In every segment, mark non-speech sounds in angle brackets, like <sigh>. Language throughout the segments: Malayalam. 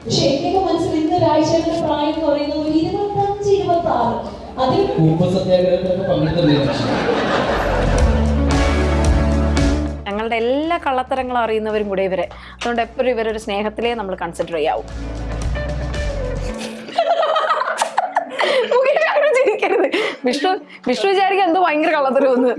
പക്ഷെ എന്റെയൊക്കെ മനസ്സിൽ ഇന്ന് ഒരാഴ്ചയുടെ പ്രായം എന്ന് പറയുന്നത് ഒരു ഇരുപത്തഞ്ച് ഇരുപത്തി ആറ് അതിൽ ഉപ്പ് സത്യാഗ്രഹത്തിലൊക്കെ പങ്കെടുത്തിട്ടുണ്ട് ഞങ്ങളുടെ എല്ലാ കള്ളത്തരങ്ങളും അറിയുന്നവരും കൂടെ ഇവരെ. അതുകൊണ്ട് എപ്പോഴും ഇവരൊരു സ്നേഹത്തിലേ നമ്മൾ കൺസിഡർ ചെയ്യാവൂ. ചിരിക്കരുത് വിഷ്ണു വിഷ്ണു വിചാരിക്കും എന്തോ ഭയങ്കര കള്ളത്തരമെന്ന്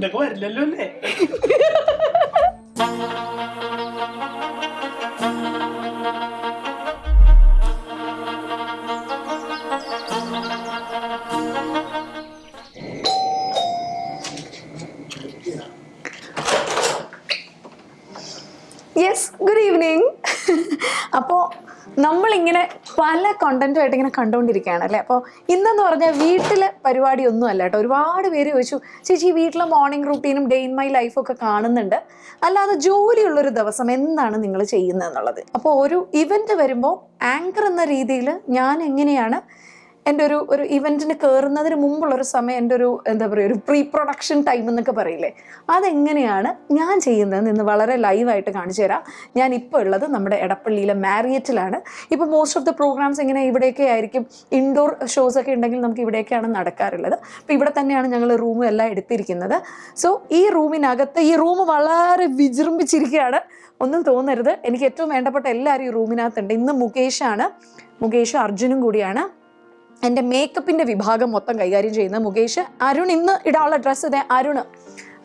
നമ്മളിങ്ങനെ പല കണ്ടന്റുമായിട്ട് ഇങ്ങനെ കണ്ടുകൊണ്ടിരിക്കുകയാണ് അല്ലേ? അപ്പോൾ ഇന്നെന്ന് പറഞ്ഞാൽ വീട്ടിലെ പരിപാടി ഒന്നും അല്ല കേട്ടോ. ഒരുപാട് പേര് ചോദിച്ചു ചേച്ചി വീട്ടിലെ മോർണിംഗ് റൂട്ടീനും ഡേ ഇൻ മൈ ലൈഫും ഒക്കെ കാണുന്നുണ്ട്. അല്ലാതെ ജോലിയുള്ളൊരു ദിവസം എന്താണ് നിങ്ങൾ ചെയ്യുന്നത് എന്നുള്ളത്? അപ്പോൾ ഒരു ഇവന്റ് വരുമ്പോൾ ആങ്കർ എന്ന രീതിയിൽ ഞാൻ എങ്ങനെയാണ് എന്റെ ഒരു ഒരു ഇവന്റിന് കയറുന്നതിന് മുമ്പുള്ളൊരു സമയം എന്റെ ഒരു എന്താ പറയുക ഒരു പ്രീ പ്രൊഡക്ഷൻ ടൈം എന്നൊക്കെ പറയില്ലേ? അതെങ്ങനെയാണ് ഞാൻ ചെയ്യുന്നതെന്ന് ഇന്ന് വളരെ ലൈവായിട്ട് കാണിച്ചു തരാം. ഞാൻ ഇപ്പോൾ ഉള്ളത് നമ്മുടെ എടപ്പള്ളിയിലെ മാരിയറ്റിലാണ്. ഇപ്പോൾ മോസ്റ്റ് ഓഫ് ദ പ്രോഗ്രാംസ് ഇങ്ങനെ ഇവിടെയൊക്കെ ആയിരിക്കും? ഇൻഡോർ ഷോസ് ഒക്കെ ഉണ്ടെങ്കിൽ നമുക്ക് ഇവിടെയൊക്കെയാണ് നടക്കാറുള്ളത്. അപ്പോൾ ഇവിടെ തന്നെയാണ് ഞങ്ങൾ റൂമും എല്ലാം എടുത്തിരിക്കുന്നത്. സോ ഈ റൂമിനകത്ത് ഈ റൂം വളരെ വിജൃംഭിച്ചിരിക്കുകയാണ്. ഒന്നും തോന്നരുത്. എനിക്ക് ഏറ്റവും വേണ്ടപ്പെട്ട എല്ലാവരും ഈ റൂമിനകത്തുണ്ട് ഇന്ന് മുകേഷാണ് മുകേഷും അർജുനും കൂടിയാണ്. എന്റെ മേക്കപ്പിന്റെ വിഭാഗം മൊത്തം കൈകാര്യം ചെയ്യുന്ന മുകേഷ്. അരുൺ ഇന്ന് ഇടാനുള്ള ഡ്രസ്സ് ഇതേ അരുൺ.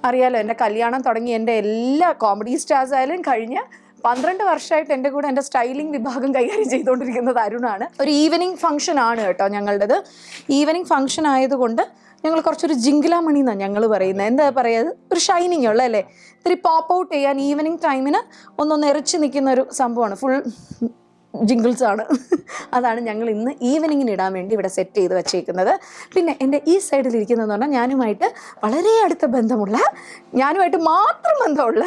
അറിയാലോ എന്റെ കല്യാണം തുടങ്ങി എന്റെ എല്ലാ കോമഡി സ്റ്റാർസ് ആയാലും കഴിഞ്ഞ പന്ത്രണ്ട് വർഷമായിട്ട് എന്റെ കൂടെ എന്റെ സ്റ്റൈലിംഗ് വിഭാഗം കൈകാര്യം ചെയ്തുകൊണ്ടിരിക്കുന്നത് അരുണാണ്. ഒരു ഈവനിങ് ഫംഗ്ഷൻ ആണ് കേട്ടോ ഞങ്ങളുടേത്. ഈവനിങ് ഫംഗ്ഷൻ ആയതുകൊണ്ട് ഞങ്ങൾ കുറച്ചൊരു ജിങ്കിലാമണി എന്നാണ് ഞങ്ങൾ പറയുന്നത് എന്താ പറയുക ഒരു ഷൈനിങ് ഉള്ള അല്ലേ? ഇത്തിരി പോപ്പ് ഔട്ട് ചെയ്യാൻ ഈവനിങ് ടൈമിന് ഒന്നൊന്ന് എറിച്ച് നിൽക്കുന്ന ഒരു സംഭവമാണ്. ഫുൾ ജിങ്കിൾസ് ആണ് അതാണ് ഞങ്ങൾ ഇന്ന് ഈവനിങ്ങിന് ഇടാൻ വേണ്ടി ഇവിടെ സെറ്റ് ചെയ്ത് വെച്ചേക്കുന്നത്. പിന്നെ എന്റെ ഈ സൈഡിൽ ഇരിക്കുന്നതെന്ന് പറഞ്ഞാൽ ഞാനുമായിട്ട് വളരെ അടുത്ത ബന്ധമുള്ള ഞാനുമായിട്ട് മാത്രം ബന്ധമുള്ള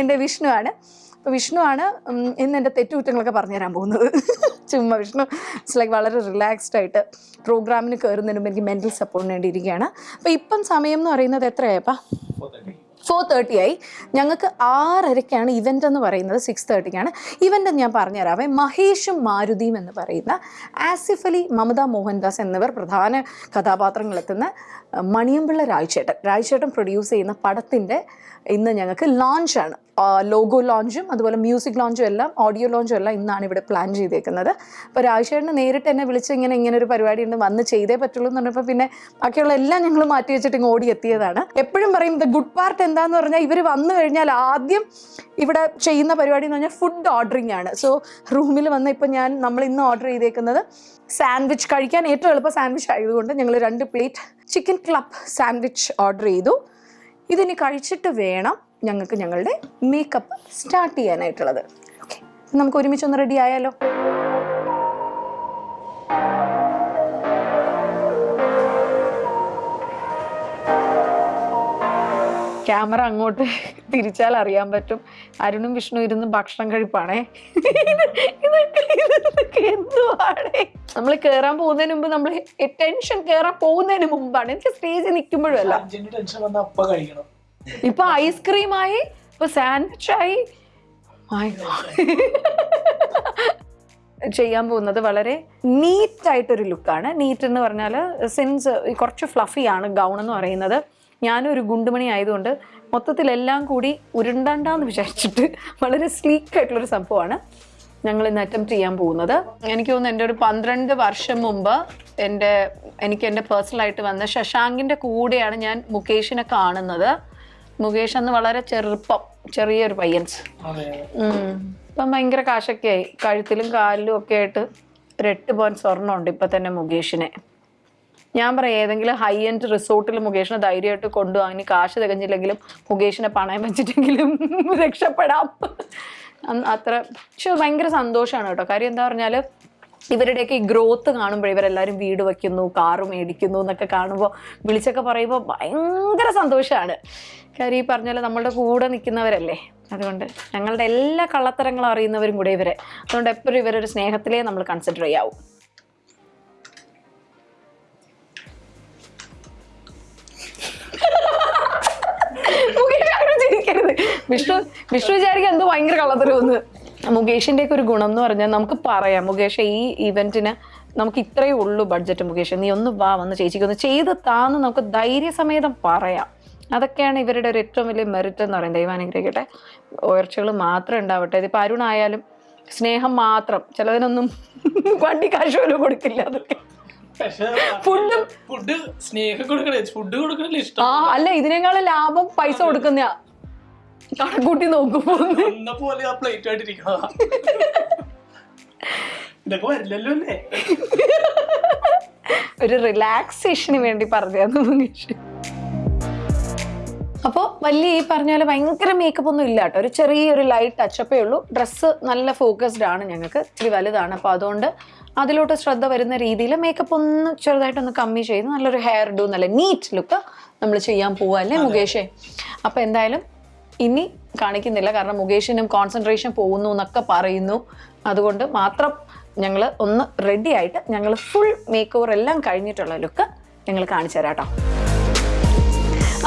എന്റെ വിഷ്ണുവാണ്. അപ്പോൾ വിഷ്ണുവാണ് ഇന്ന് എന്റെ തെറ്റുകുറ്റങ്ങളൊക്കെ പറഞ്ഞുതരാൻ പോകുന്നത്. ചുമ്മാ വിഷ്ണു ഇറ്റ്സ് ലൈക്ക് വളരെ റിലാക്സ്ഡ് ആയിട്ട് പ്രോഗ്രാമിന് കയറുന്നതിന് മുമ്പ് എനിക്ക് മെന്റൽ സപ്പോർട്ടിന് വേണ്ടി ഇരിക്കുകയാണ് അപ്പോൾ ഇപ്പം സമയം എന്ന് പറയുന്നത് എത്രയായപ്പാ? ഫോർ തേർട്ടി ആയി. ഞങ്ങൾക്ക് ആറരയ്ക്കാണ് ഇവന്റ് എന്ന് പറയുന്നത്. സിക്സ് തേർട്ടിക്കാണ് ഇവന്റ് ഞാൻ പറഞ്ഞുതരാവേ. മഹേഷും മാരുതിയും എന്ന് പറയുന്ന ആസിഫ് അലി മമത മോഹൻദാസ് എന്നിവർ പ്രധാന കഥാപാത്രങ്ങളെത്തുന്ന മണിയമ്പിള്ള രാജ്ചേട്ടൻ രാജ്ചേട്ടൻ പ്രൊഡ്യൂസ് ചെയ്യുന്ന പടത്തിന്റെ ഇന്ന് ഞങ്ങൾക്ക് ലോഞ്ചാണ് ലോഗോ ലോഞ്ചും അതുപോലെ മ്യൂസിക് ലോഞ്ചും എല്ലാം ഓഡിയോ ലോഞ്ചും എല്ലാം ഇന്നാണ് ഇവിടെ പ്ലാൻ ചെയ്തേക്കുന്നത്. അപ്പോൾ രാഴ്ചേട്ടന് നേരിട്ട് എന്നെ വിളിച്ച് ഇങ്ങനെ ഇങ്ങനെ ഒരു പരിപാടി ഉണ്ട് വന്ന് ചെയ്തേ പറ്റുള്ളൂ എന്ന് പറഞ്ഞപ്പോൾ പിന്നെ ബാക്കിയുള്ള എല്ലാം ഞങ്ങൾ മാറ്റി വെച്ചിട്ട് ഇങ്ങ് ഓടി എത്തിയതാണ്. എപ്പോഴും പറയും ദ ഗുഡ് പാർട്ട് എന്താന്ന് പറഞ്ഞാൽ ഇവർ വന്നു കഴിഞ്ഞാൽ ആദ്യം ഇവിടെ ചെയ്യുന്ന പരിപാടി എന്ന് പറഞ്ഞാൽ ഫുഡ് ഓർഡറിങ് ആണ്. സോ റൂമിൽ വന്ന് ഇപ്പം ഞാൻ നമ്മൾ ഇന്ന് ഓർഡർ ചെയ്തേക്കുന്നത് സാൻഡ്വിച്ച് കഴിക്കാൻ ഏറ്റവും എളുപ്പം സാൻഡ്വിച്ച് ആയതുകൊണ്ട് ഞങ്ങൾ രണ്ട് plate chicken club sandwich order ചെയ്തു. ഇതിനി കഴിച്ചിട്ട് വേണം ഞങ്ങൾക്ക് ഞങ്ങളുടെ മേക്കപ്പ് സ്റ്റാർട്ട് ചെയ്യാനായിട്ടുള്ളത്. ഓക്കെ നമുക്ക് ഒരുമിച്ചൊന്ന് റെഡി ആയാലോ? ക്യാമറ അങ്ങോട്ട് തിരിച്ചാൽ അറിയാൻ പറ്റും. അരുണും വിഷ്ണു ഇരുന്ന് ഭക്ഷണം കഴിപ്പാണേ. ഇതൊക്കെ എന്തുവാണേ നമ്മൾ കേറാൻ പോകുന്നതിന് മുമ്പ് നമ്മൾ ടെൻഷൻ കേറാൻ പോകുന്നതിന് മുമ്പാണ്. എനിക്ക് സ്റ്റേജിൽ നിൽക്കുമ്പോഴല്ല. ഇപ്പൊ ഐസ്ക്രീമായി ഇപ്പൊ സാൻഡ്വിച്ചായി. ചെയ്യാൻ പോകുന്നത് വളരെ നീറ്റ് ആയിട്ടൊരു ലുക്കാണ് നീറ്റ് എന്ന് പറഞ്ഞാൽ സിൻസ് കുറച്ച് ഫ്ലഫിയാണ് ഗൗൺ എന്ന് പറയുന്നത്. ഞാനൊരു ഗുണ്ടുമണി ആയതുകൊണ്ട് മൊത്തത്തിലെല്ലാം കൂടി ഉരുണ്ടണ്ടെന്ന് വിചാരിച്ചിട്ട് വളരെ സ്ലീക്ക് ആയിട്ടുള്ളൊരു സംഭവമാണ് ഞങ്ങൾ ഇന്ന് അറ്റംപ്റ്റ് ചെയ്യാൻ പോകുന്നത്. എനിക്ക് തോന്നുന്നു എന്റെ ഒരു പന്ത്രണ്ട് വർഷം മുമ്പ് എന്റെ എനിക്ക് എന്റെ പേഴ്സണലായിട്ട് വന്ന ശശാങ്കിന്റെ കൂടെയാണ് ഞാൻ മുകേഷിനെ കാണുന്നത്. മുകേഷ് അന്ന് വളരെ ചെറുപ്പം ചെറിയൊരു പയ്യൻസ്. ഇപ്പം ഭയങ്കര കാശൊക്കെ ആയി. കഴുത്തിലും കാലിലും ഒക്കെ ആയിട്ട് ഒരു എട്ട് പോയിന്റ് സ്വർണമുണ്ട് ഇപ്പം തന്നെ മുകേഷിനെ. ഞാൻ പറയാം ഏതെങ്കിലും ഹൈ എൻഡ് റിസോർട്ടിൽ മുകേഷിനെ ധൈര്യമായിട്ട് കൊണ്ടുപോകാൻ ഇനി കാശ് തികഞ്ഞില്ലെങ്കിലും മുകേഷിനെ പണയം വെച്ചിട്ടെങ്കിലും <laughs> രക്ഷപ്പെടാം. അത്ര പക്ഷെ ഭയങ്കര സന്തോഷമാണ് കേട്ടോ. കാര്യം എന്താ പറഞ്ഞാൽ ഇവരുടെയൊക്കെ ഈ ഗ്രോത്ത് കാണുമ്പോൾ ഇവരെല്ലാവരും വീട് വയ്ക്കുന്നു കാറ് മേടിക്കുന്നു എന്നൊക്കെ കാണുമ്പോൾ വിളിച്ചൊക്കെ പറയുമ്പോൾ ഭയങ്കര സന്തോഷമാണ് കാര്യം ഈ പറഞ്ഞാൽ നമ്മളുടെ കൂടെ നിൽക്കുന്നവരല്ലേ? അതുകൊണ്ട് ഞങ്ങളുടെ എല്ലാ കള്ളത്തരങ്ങളും അറിയുന്നവരും കൂടെ ഇവരെ. അതുകൊണ്ട് എപ്പോഴും ഇവരൊരു സ്നേഹത്തിലേ നമ്മൾ കൺസിഡർ ചെയ്യാവൂ. വിഷ്ണു വിഷ്ണു വിചാരിക്കും എന്തോ ഭയങ്കര കള്ളത്തരവെന്ന് മുകേഷിന്റെ ഒക്കെ ഒരു ഗുണം എന്ന് പറഞ്ഞാൽ നമുക്ക് പറയാം. മുകേഷ് ഈ ഇവന്റിന് നമുക്ക് ഇത്രയേ ഉള്ളൂ ബഡ്ജറ്റ് മുകേഷ്. നീ ഒന്ന് വാ വന്ന് ചേച്ചിക്ക് ഒന്ന് ചെയ്ത് താന്ന് നമുക്ക് ധൈര്യസമേതം പറയാം. അതൊക്കെയാണ് ഇവരുടെ ഒരു ഏറ്റവും വലിയ മെറിറ്റ് എന്ന് പറയുന്നത്. ദൈവാനുഗ്രഹിക്കട്ടെ ഉയർച്ചകൾ മാത്രം ഉണ്ടാവട്ടെ. ഇതിപ്പോൾ അരുണായാലും സ്നേഹം മാത്രം. ചിലതിനൊന്നും വണ്ടി കാശ് പോലും കൊടുക്കില്ല അതൊക്കെ. ഫുഡും ഫുഡ് സ്നേഹം കൊടുക്കണേ. ഫുഡ് കൊടുക്കണല്ലേ ആ ഇഷ്ടം അല്ല ഇതിനേക്കാളും ലാഭം പൈസ കൊടുക്കുന്ന കണക്കൂട്ടി നോക്കുമ്പോൾ എന്ന പോലെ ആ പ്ലേറ്റ് ആയിട്ടിരിക്കണതാ ഇതൊക്കെ വരില്ലല്ലോ അല്ലേ? ഒരു റിലാക്സേഷന് വേണ്ടി പറഞ്ഞു മുകേഷ് അപ്പോൾ വലിയ ഈ പറഞ്ഞ പോലെ ഭയങ്കര മേക്കപ്പ് ഒന്നും ഇല്ല കേട്ടോ. ഒരു ചെറിയൊരു ലൈറ്റ് ടച്ചപ്പേ ഉള്ളൂ. ഡ്രസ്സ് നല്ല ഫോക്കസ്ഡ് ആണ് ഞങ്ങൾക്ക്. ഇച്ചിരി വലുതാണ്. അപ്പോൾ അതുകൊണ്ട് അതിലോട്ട് ശ്രദ്ധ വരുന്ന രീതിയിൽ മേക്കപ്പ് ഒന്ന് ചെറുതായിട്ടൊന്ന് കമ്മി ചെയ്ത് നല്ലൊരു ഹെയർ ഡു നല്ല നീറ്റ് ലുക്ക് നമ്മൾ ചെയ്യാൻ പോവുക അല്ലേ മുകേഷേ? അപ്പോൾ എന്തായാലും ഇനി കാണിക്കുന്നില്ല. കാരണം മുകേഷിനും കോൺസെൻട്രേഷൻ പോകുന്നു എന്നൊക്കെ പറയുന്നു. അതുകൊണ്ട് മാത്രം ഞങ്ങൾ ഒന്ന് റെഡി ആയിട്ട് ഞങ്ങൾ ഫുൾ മേക്ക് ഓവർ എല്ലാം കഴിഞ്ഞിട്ടുള്ള ലുക്ക് ഞങ്ങൾ കാണിച്ചു തരാം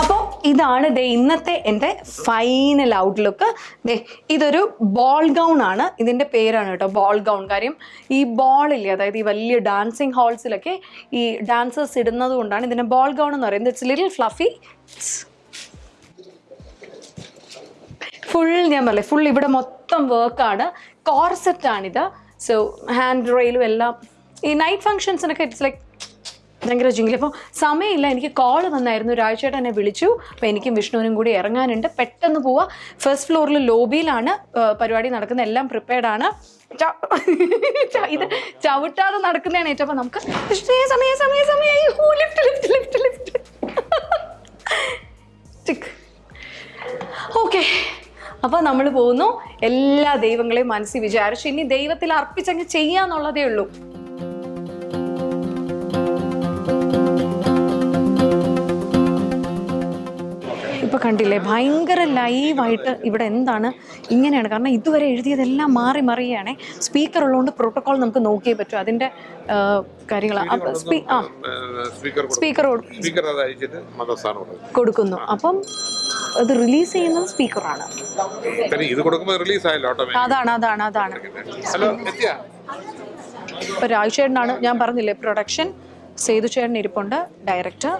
അപ്പോൾ ഇതാണ് ദേ ഇന്നത്തെ എന്റെ ഫൈനൽ ഔട്ട് ലുക്ക് ദേ ഇതൊരു ബോൾ ഗൗൺ ആണ്. ഇതിന്റെ പേരാണ് കേട്ടോ ബോൾ ഗൗൺ കാര്യം ഈ ബോളില്ലേ അതായത് ഈ വലിയ ഡാൻസിങ് ഹാൾസിലൊക്കെ ഈ ഡാൻസേഴ്സ് ഇടുന്നത് കൊണ്ടാണ് ഇതിനെ ബോൾ ഗൗൺ എന്ന് പറയുന്നത്. ഇറ്റ്സ് ലിറ്റിൽ ഫ്ലഫി ഫുൾ ഞാൻ പറയില്ലേ ഫുൾ ഇവിടെ മൊത്തം വർക്കാണ് കോർസെറ്റാണിത് സോ ഹാൻഡ് റെയിലും എല്ലാം. ഈ നൈറ്റ് ഫങ്ഷൻസിനൊക്കെ ഇറ്റ്സ് ലൈക്ക് ഭയങ്കര ജിങ്കിൾ അപ്പോൾ സമയമില്ല എനിക്ക് കോൾ വന്നായിരുന്നു. ഒരാഴ്ചയായിട്ട് എന്നെ വിളിച്ചു. അപ്പോൾ എനിക്കും വിഷ്ണുവിനും കൂടി ഇറങ്ങാനുണ്ട്. പെട്ടെന്ന് പോവാ. ഫസ്റ്റ് ഫ്ലോറിൽ ലോബിയിലാണ് പരിപാടി നടക്കുന്നത്. എല്ലാം പ്രിപ്പയർഡ് ആണ്. <laughs> ഇത് ചവിട്ടാതെ നടക്കുന്നതാണ് ഏറ്റവും നമുക്ക് സമയ സമയ സമയം സമയമായി ലിഫ്റ്റ് ലിഫ്റ്റ് ലിഫ്റ്റ് ഓക്കെ അപ്പോൾ നമ്മൾ പോകുന്നു എല്ലാ ദൈവങ്ങളെയും മനസ്സിൽ വിചാരിച്ചു ഇനി ദൈവത്തിൽ അർപ്പിച്ചങ്ങ് ചെയ്യാന്നുള്ളതേ ഉള്ളൂ. ഇപ്പൊ കണ്ടില്ലേ ഭയങ്കര ലൈവായിട്ട് ഇവിടെ എന്താണ് ഇങ്ങനെയാണ്. കാരണം ഇതുവരെ എഴുതിയതെല്ലാം മാറി മറിയാണ് സ്പീക്കർ ഉള്ളതുകൊണ്ട് പ്രോട്ടോകോൾ നമുക്ക് നോക്കിയേ പറ്റും. അതിന്റെ കാര്യങ്ങളാണ് അപ്പം സ്പീക്കർ കൊടുക്കുന്നു. അപ്പം അത് റിലീസ് ചെയ്യുന്നത് സ്പീക്കറാണ്. ഇത് കൊടുക്കുമ്പോൾ റിലീസ് ആയല്ലോ അതാണ് അതാണ് അതാണ്. ഹലോ എത്തിയാ? ഇപ്പൊ രാജുചേട്ടനാണ് ഞാൻ പറഞ്ഞില്ലേ പ്രൊഡക്ഷൻ സേതു ചേട്ടൻ ഇരിപ്പുണ്ട് ഡയറക്ടർ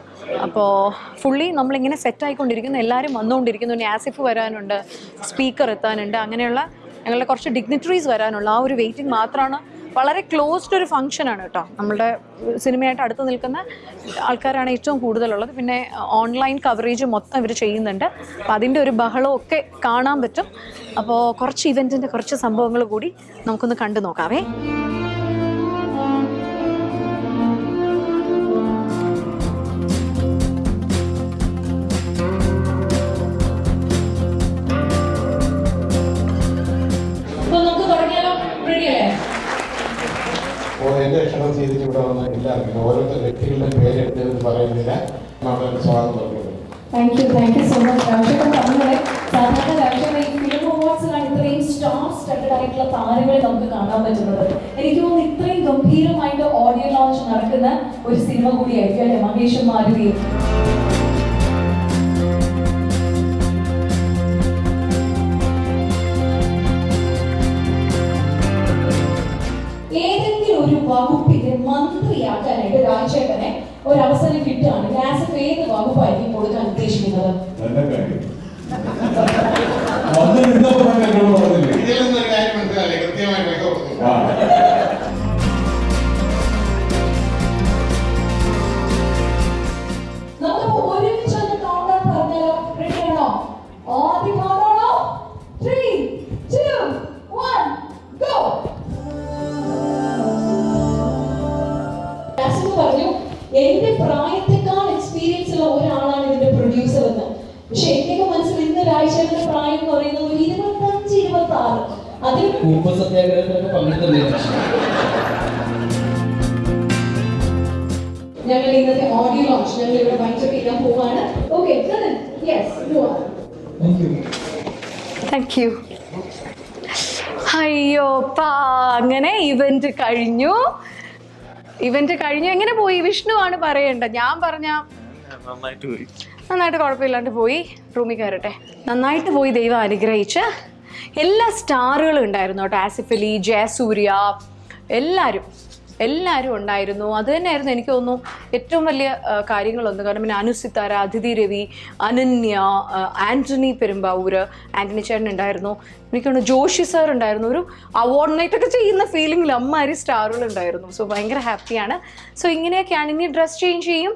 അപ്പോൾ ഫുള്ളി നമ്മളിങ്ങനെ സെറ്റ് ആയിക്കൊണ്ടിരിക്കുന്നു. എല്ലാവരും വന്നുകൊണ്ടിരിക്കുന്നു. ഇനി ആസിഫ് വരാനുണ്ട് സ്പീക്കർ എത്താനുണ്ട്. അങ്ങനെയുള്ള ഞങ്ങളുടെ കുറച്ച് ഡിഗ്നിറ്ററീസ് വരാനുള്ള. ആ ഒരു വെയിറ്റിംഗ് മാത്രമാണ് വളരെ ക്ലോസ്ഡ് ഒരു ഫംഗ്ഷനാണ് കേട്ടോ നമ്മുടെ സിനിമയായിട്ട് അടുത്ത് നിൽക്കുന്ന ആൾക്കാരാണ് ഏറ്റവും കൂടുതലുള്ളത്. പിന്നെ ഓൺലൈൻ കവറേജ് മൊത്തം ഇവർ ചെയ്യുന്നുണ്ട്. അപ്പോൾ അതിന്റെ ഒരു ബഹളമൊക്കെ കാണാൻ പറ്റും. അപ്പോൾ കുറച്ച് ഇവന്റിന്റെ കുറച്ച് സംഭവങ്ങൾ കൂടി നമുക്കൊന്ന് കണ്ടു നോക്കാവേ. ചെയ്തിട്ട് ഇവിടെ വന്ന എല്ലാവർക്കും ഓരോരുത്തർ വ്യക്തികളുടെ പേരെടുത്ത് പറയുന്നില്ല നമ്മുടെ സ്വാഗതം പറഞ്ഞത് thank you thank you so much താരങ്ങളെ നമുക്ക് കാണാൻ പറ്റുന്നത്. എനിക്ക് തോന്നുന്നു ഇത്രയും ഗംഭീരമായിട്ട് ഓഡിയോ ലോഞ്ച് നടക്കുന്ന ഒരു സിനിമ കൂടിയായിരിക്കും അല്ലെ? മഹേഷും മാരുതിയും. മന്ത്രിയാക്കാനായിട്ട് രാജേട്ടനെ ഒരു അവസരം കിട്ടുകയാണ് ആസിഫ് ഏത് വകുപ്പായിരിക്കും കൊടുക്കാൻ ഉദ്ദേശിക്കുന്നത്? ഇതിൽ നിന്നൊരു കാര്യം മനസ്സിലായില്ലേ. കൃത്യമായി ഞങ്ങൾ ഇന്നത്തെ ഓഡിയോ ലോഞ്ച് ഞങ്ങൾ ഇവിടെ വൈൻഡപ്പ് ചെയ്യാൻ പോവാണ്. ഓക്കെ യെസ് താങ്ക് യു അയ്യോ പാ അങ്ങനെ ഇവന്റ് കഴിഞ്ഞു. ഇവന്റ് കഴിഞ്ഞു. എങ്ങനെ പോയി? വിഷ്ണു ആണ് പറയേണ്ടത്. ഞാൻ പറഞ്ഞ നന്നായിട്ട് കുഴപ്പമില്ലാണ്ട് പോയി. റൂമിൽ കയറട്ടെ. നന്നായിട്ട് പോയി ദൈവം അനുഗ്രഹിച്ച്. എല്ലാ സ്റ്റാറുകളും ഉണ്ടായിരുന്നു കേട്ടോ. ആസിഫലി ജയസൂര്യ എല്ലാവരും എല്ലാവരും ഉണ്ടായിരുന്നു. അത് തന്നെയായിരുന്നു എനിക്ക് തോന്നുന്നു ഏറ്റവും വലിയ കാര്യങ്ങളൊന്നും. കാരണം പിന്നെ അനുസിത്താര അതിഥി രവി അനന്യ ആന്റണി പെരുമ്പാവൂർ ആന്റണി ചേട്ടൻ ഉണ്ടായിരുന്നു. എനിക്ക് തോന്നുന്നു ജോഷി സാർ ഉണ്ടായിരുന്നു. ഒരു അവാർഡ് നൈറ്റ് ഒക്കെ ചെയ്യുന്ന ഫീലിംഗിൽ അമ്മാരി സ്റ്റാറുകൾ ഉണ്ടായിരുന്നു. സോ ഭയങ്കര ഹാപ്പിയാണ് സോ ഇങ്ങനെയൊക്കെയാണ്. ഇനി ഡ്രസ് ചേഞ്ച് ചെയ്യും.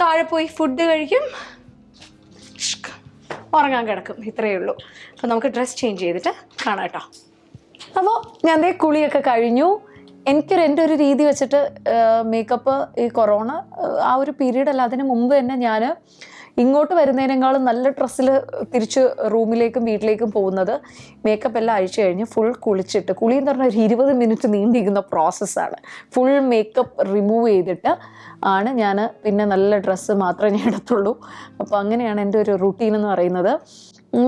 താഴെ പോയി ഫുഡ് കഴിക്കും. ഉറങ്ങാൻ കിടക്കും ഇത്രയേ ഉള്ളൂ. അപ്പോൾ നമുക്ക് ഡ്രസ്സ് ചേഞ്ച് ചെയ്തിട്ട് കാണാം കേട്ടോ. അപ്പോൾ ഞാൻ ദേ കുളിയൊക്കെ കഴിഞ്ഞു. എനിക്കൊരു എന്റെ ഒരു രീതി വെച്ചിട്ട് മേക്കപ്പ് ഈ കൊറോണ ആ ഒരു പീരീഡ് അല്ല അതിന് മുമ്പ് തന്നെ ഞാൻ ഇങ്ങോട്ട് വരുന്നതിനേക്കാളും നല്ല ഡ്രസ്സിൽ തിരിച്ച് റൂമിലേക്കും വീട്ടിലേക്കും പോകുന്നത് മേക്കപ്പ് എല്ലാം അഴിച്ചു കഴിഞ്ഞ് ഫുൾ കുളിച്ചിട്ട് കുളി എന്ന് പറഞ്ഞാൽ ഒരു ഇരുപത് മിനിറ്റ് നീണ്ടിരിക്കുന്ന പ്രോസസ്സാണ് ഫുൾ മേക്കപ്പ് റിമൂവ് ചെയ്തിട്ട് ആണ് ഞാൻ പിന്നെ നല്ല ഡ്രസ്സ് മാത്രമേ ഞാൻ എടുത്തുള്ളൂ അപ്പോൾ അങ്ങനെയാണ് എന്റെ ഒരു റുട്ടീൻ എന്ന് പറയുന്നത്.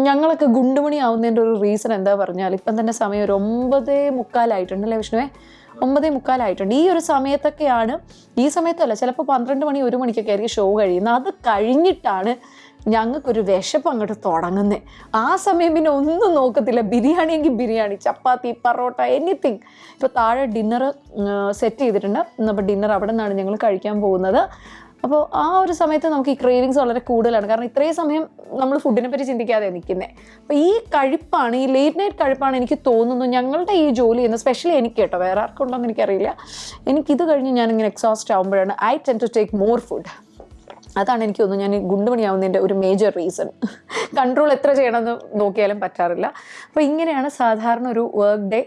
ഞങ്ങളൊക്കെ ഗുണ്ടുമണി ആവുന്നതിന്റെ ഒരു റീസൺ എന്താ പറഞ്ഞാൽ ഇപ്പം തന്നെ സമയം ഒരു ഒമ്പതേ മുക്കാലായിട്ടുണ്ടല്ലേ വിഷ്ണുവേ? ഒമ്പതേ മുക്കാലായിട്ടുണ്ട്. ഈ ഒരു സമയത്തൊക്കെയാണ് ഈ സമയത്തല്ല ചിലപ്പോൾ പന്ത്രണ്ട് മണി ഒരു മണിക്കൊക്കെ ആയിരിക്കും ഷോ കഴിയുന്നത്. അത് കഴിഞ്ഞിട്ടാണ് ഞങ്ങൾക്കൊരു വിശപ്പ് അങ്ങോട്ട് തുടങ്ങുന്നത് ആ സമയം പിന്നെ ഒന്നും നോക്കത്തില്ല. ബിരിയാണി എങ്കിൽ ബിരിയാണി ചപ്പാത്തി പറോട്ട എനിത്തിങ് ഇപ്പോൾ താഴെ ഡിന്നർ സെറ്റ് ചെയ്തിട്ടുണ്ട്. അപ്പോൾ ഡിന്നർ അവിടെ നിന്നാണ് ഞങ്ങൾ കഴിക്കാൻ പോകുന്നത്. അപ്പോൾ ആ ഒരു സമയത്ത് നമുക്ക് ഈ ക്രേവിങ്സ് വളരെ കൂടുതലാണ്. കാരണം ഇത്രയും സമയം നമ്മൾ ഫുഡിനെ പറ്റി ചിന്തിക്കാതെ നിൽക്കുന്നത് അപ്പോൾ ഈ കഴിപ്പാണ് ഈ ലേറ്റ് നൈറ്റ് കഴിപ്പാണ് എനിക്ക് തോന്നുന്നു ഞങ്ങളുടെ ഈ ജോലി ചെയ്യുന്ന സ്പെഷ്യലി എനിക്ക് കേട്ടോ വേറെ ആർക്കും ഉണ്ടോയെന്ന് എനിക്കറിയില്ല. എനിക്കിത് കഴിഞ്ഞ് ഞാനിങ്ങനെ എക്സോസ്റ്റ് ആകുമ്പോഴാണ് I tend to take more food അതാണ് എനിക്ക് തോന്നുന്നു ഞാൻ ഗുണ്ടുമണിയാവുന്നതിന്റെ ഒരു മേജർ റീസൺ കൺട്രോൾ എത്ര ചെയ്യണമെന്ന് നോക്കിയാലും പറ്റാറില്ല. അപ്പോൾ ഇങ്ങനെയാണ് സാധാരണ ഒരു വർക്ക് ഡേ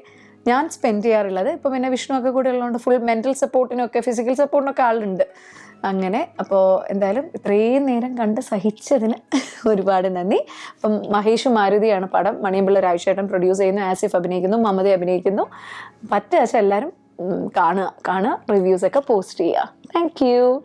ഞാൻ സ്പെൻഡ് ചെയ്യാറുള്ളത്. ഇപ്പോൾ പിന്നെ വിഷ്ണു ഒക്കെ കൂടെ ഉള്ളതുകൊണ്ട് ഫുൾ മെന്റൽ സപ്പോർട്ടിനൊക്കെ ഫിസിക്കൽ സപ്പോർട്ടിനൊക്കെ ആളുണ്ട്. അങ്ങനെ അപ്പോൾ എന്തായാലും ഇത്രയും നേരം കണ്ട് സഹിച്ചതിന് ഒരുപാട് നന്ദി. അപ്പം മഹേഷ് മാരുതിയാണ് പടം. മണിയമ്പിള്ള രാജേട്ടൻ പ്രൊഡ്യൂസ് ചെയ്യുന്നു ആസിഫ് അഭിനയിക്കുന്നു മമത അഭിനയിക്കുന്നു. പറ്റുക എല്ലാവരും കാണുക കാണുക റിവ്യൂസൊക്കെ പോസ്റ്റ് ചെയ്യുക. Thank you